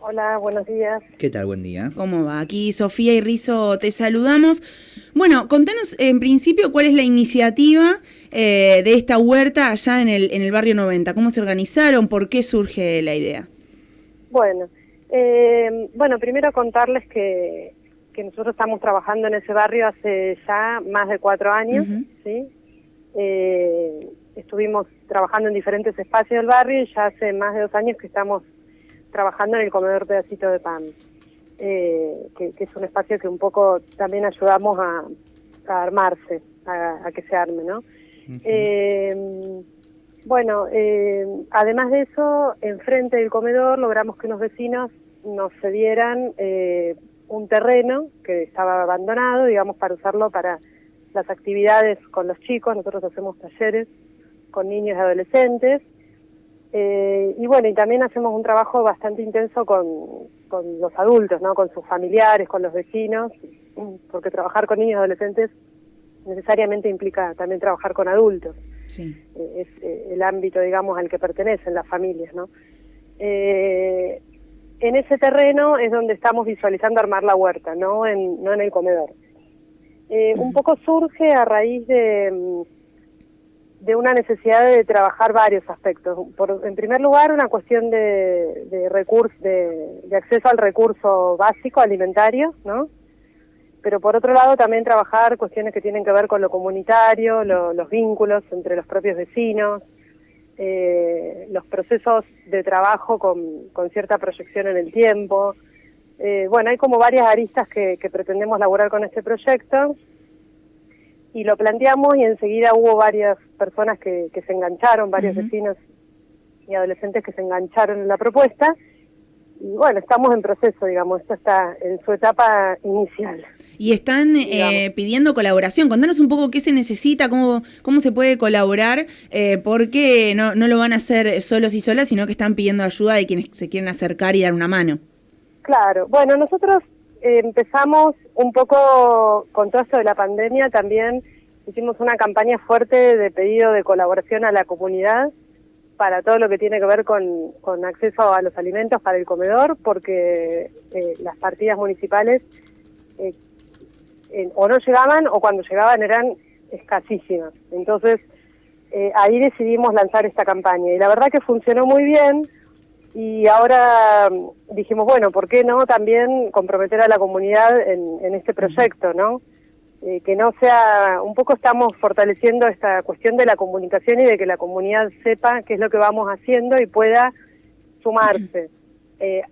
Hola, buenos días. ¿Qué tal? Buen día. ¿Cómo va? Aquí Sofía y Rizo te saludamos. Bueno, contanos en principio cuál es la iniciativa eh, de esta huerta allá en el, en el barrio 90. ¿Cómo se organizaron? ¿Por qué surge la idea? Bueno, eh, bueno, primero contarles que, que nosotros estamos trabajando en ese barrio hace ya más de cuatro años, ¿sí? Eh, estuvimos trabajando en diferentes espacios del barrio y ya hace más de dos años que estamos trabajando en el comedor pedacito de pan, eh, que, es un espacio que un poco también ayudamos a, armarse, a, que se arme, ¿no? Eh, bueno, eh, además de eso, enfrente del comedor logramos que unos vecinos nos cedieran un terreno que estaba abandonado, digamos, para usarlo para las actividades con los chicos. Nosotros hacemos talleres con niños y adolescentes eh, y bueno, y también hacemos un trabajo bastante intenso con, con los adultos, ¿no? Con sus familiares, con los vecinos, porque trabajar con niños y adolescentes necesariamente implica también trabajar con adultos. Sí. Eh, es eh, el ámbito, digamos, al que pertenecen las familias, ¿no? en ese terreno es donde estamos visualizando armar la huerta, no en, no en el comedor. un poco surge a raíz de de una necesidad de trabajar varios aspectos. Por, en primer lugar, una cuestión de, de, de, acceso al recurso básico alimentario, ¿no? Pero por otro lado, también trabajar cuestiones que tienen que ver con lo comunitario, los vínculos entre los propios vecinos, eh, los procesos de trabajo con, con, cierta proyección en el tiempo. Eh, bueno, hay como varias aristas que, que pretendemos laburar con este proyecto y lo planteamos y enseguida hubo varias personas que, se engancharon, varios vecinos y adolescentes que se engancharon en la propuesta. Y bueno, estamos en proceso, digamos, esto está en su etapa inicial. Y están eh, pidiendo colaboración. Contanos un poco qué se necesita, cómo, cómo se puede colaborar, eh, porque no, no lo van a hacer solos y solas, sino que están pidiendo ayuda de quienes se quieren acercar y dar una mano. Claro, bueno, nosotros empezamos un poco con todo esto de la pandemia, también hicimos una campaña fuerte de pedido de colaboración a la comunidad para todo lo que tiene que ver con, con acceso a los alimentos para el comedor, porque eh, las partidas municipales eh, o no llegaban o cuando llegaban eran escasísimas. Entonces, eh, ahí decidimos lanzar esta campaña y la verdad que funcionó muy bien y ahora mm, dijimos, bueno, ¿por qué no también comprometer a la comunidad en, este proyecto, no? Eh, que no sea, un poco estamos fortaleciendo esta cuestión de la comunicación y de que la comunidad sepa qué es lo que vamos haciendo y pueda sumarse. Eh,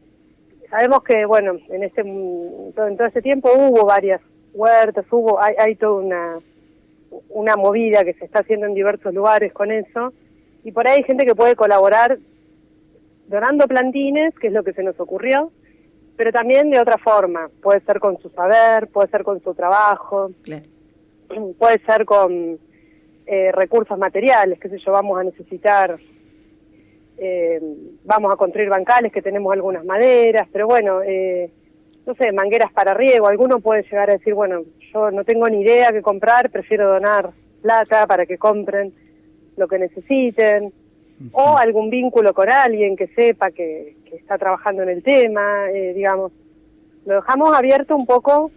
sabemos que, bueno, en este en todo este tiempo hubo varias huertas, hubo, hay, hay toda una, una movida que se está haciendo en diversos lugares con eso, y por ahí hay gente que puede colaborar donando plantines, que es lo que se nos ocurrió, pero también de otra forma. Puede ser con su saber, puede ser con su trabajo, puede ser con eh, recursos materiales, qué sé yo, vamos a necesitar, eh, vamos a construir bancales que tenemos algunas maderas, pero bueno, eh, no sé, mangueras para riego. Alguno puede llegar a decir, bueno, yo no tengo ni idea qué comprar, prefiero donar plata para que compren lo que necesiten o algún vínculo con alguien que sepa que, está trabajando en el tema, eh, digamos. Lo dejamos abierto un poco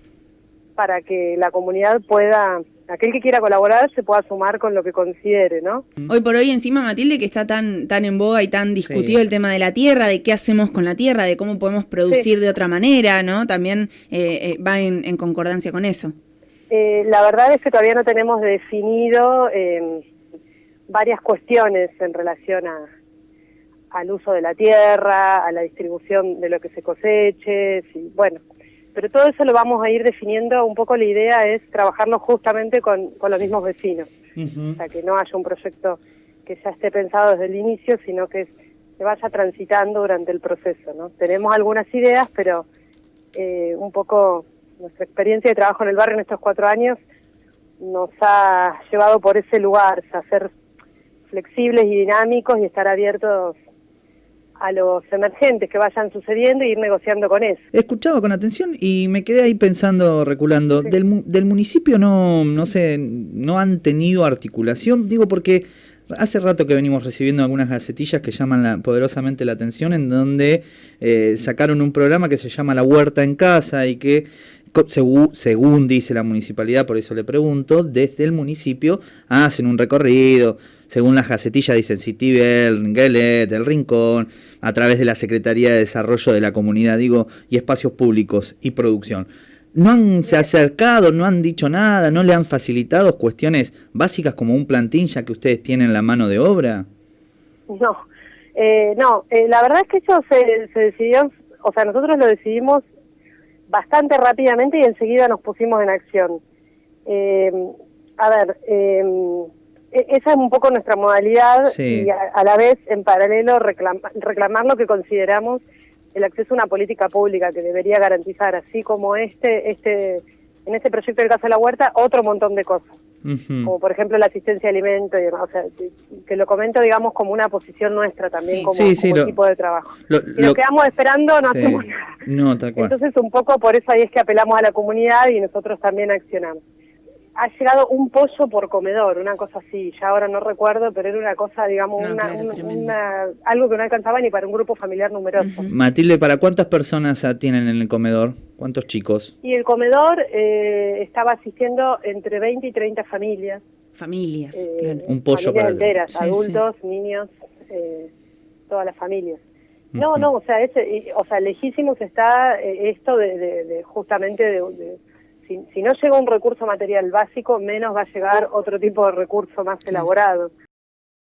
para que la comunidad pueda, aquel que quiera colaborar se pueda sumar con lo que considere, ¿no? Hoy por hoy encima, Matilde, que está tan, tan en boga y tan discutido el tema de la tierra, de qué hacemos con la tierra, de cómo podemos producir de otra manera, ¿no? También eh, eh, va en, concordancia con eso. la verdad es que todavía no tenemos definido varias cuestiones en relación a, al uso de la tierra, a la distribución de lo que se coseche, y, bueno, pero todo eso lo vamos a ir definiendo, un poco la idea es trabajarlo justamente con, con los mismos vecinos, o sea, que no haya un proyecto que ya esté pensado desde el inicio, sino que se vaya transitando durante el proceso, ¿no? Tenemos algunas ideas, pero eh, un poco nuestra experiencia de trabajo en el barrio en estos cuatro años nos ha llevado por ese lugar, a ser flexibles y dinámicos y estar abiertos a los emergentes que vayan sucediendo y ir negociando con eso. He escuchado con atención y me quedé ahí pensando, reculando, del, del municipio no, no sé, no han tenido articulación, digo porque Hace rato que venimos recibiendo algunas gacetillas que llaman poderosamente la atención, en donde eh, sacaron un programa que se llama La Huerta en Casa y que según, según, dice la municipalidad, por eso le pregunto, desde el municipio hacen un recorrido, según las gacetillas dicen Citibel, Gelet, El Rincón, a través de la Secretaría de Desarrollo de la Comunidad, digo, y Espacios Públicos y Producción. ¿No han se acercado, no han dicho nada, no le han facilitado cuestiones básicas como un plantín ya que ustedes tienen la mano de obra? No, eh, no, eh, la verdad es que eso se, se decidió, o sea, nosotros lo decidimos bastante rápidamente y enseguida nos pusimos en acción. Eh, a ver, eh, e-, esa es un poco nuestra modalidad y a, la vez, en paralelo, reclamar lo que consideramos el acceso a una política pública que debería garantizar, así como este, este, en este proyecto del Casa de la Huerta, otro montón de cosas. Como por ejemplo la asistencia a alimentos y demás. O sea, que, lo comento, digamos, como una posición nuestra también, como, tipo de trabajo. Lo, si nos quedamos esperando, no hacemos nada. No, tal cual. Entonces, un poco por eso ahí es que apelamos a la comunidad y nosotros también accionamos ha llegado un pollo por comedor, una cosa así, ya ahora no recuerdo, pero era una cosa, digamos, una, algo que no alcanzaba ni para un grupo familiar numeroso. Matilde, ¿para cuántas personas tienen en el comedor? ¿Cuántos chicos? Y el comedor eh, estaba asistiendo entre 20 y 30 familias. Familias, eh, Un pollo para enteras, adultos, niños, eh, todas las familias. No, no, o sea, ese, o sea, lejísimos está esto de, justamente de si, no llega un recurso material básico, menos va a llegar otro tipo de recurso más elaborado.